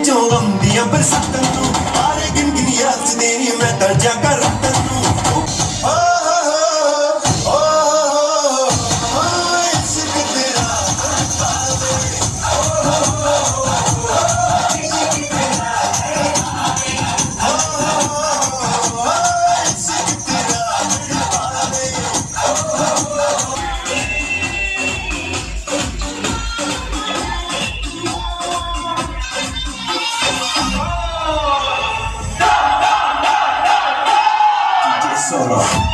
ਜੋ ਆਉਂਦੀਆਂ ਬਰਸਾਤਾਂ ਨੂੰ ਆਰੇ ਗਿਣ ਗਿਣ ਯਾਦ ਨੇ ਮੈਂ ਤਾਂ ਜਾਗਾ ਰੱਤਾਂ Sorrow.